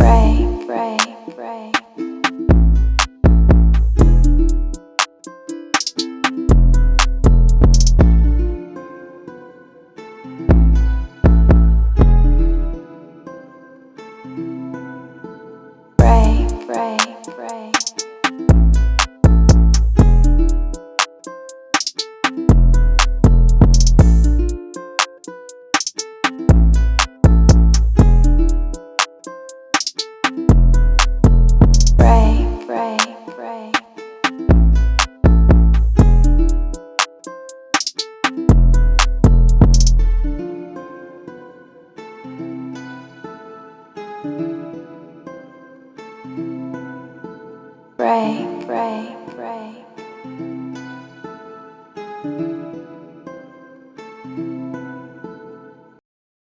break Break, break, break.